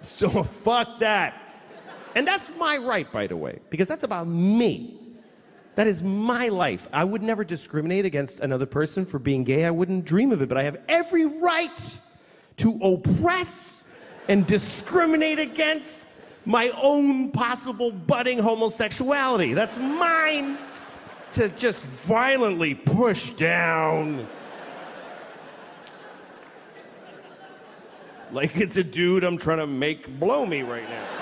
So fuck that. And that's my right, by the way, because that's about me. That is my life. I would never discriminate against another person for being gay. I wouldn't dream of it, but I have every right to oppress and discriminate against my own possible budding homosexuality. That's mine to just violently push down. Like it's a dude I'm trying to make blow me right now.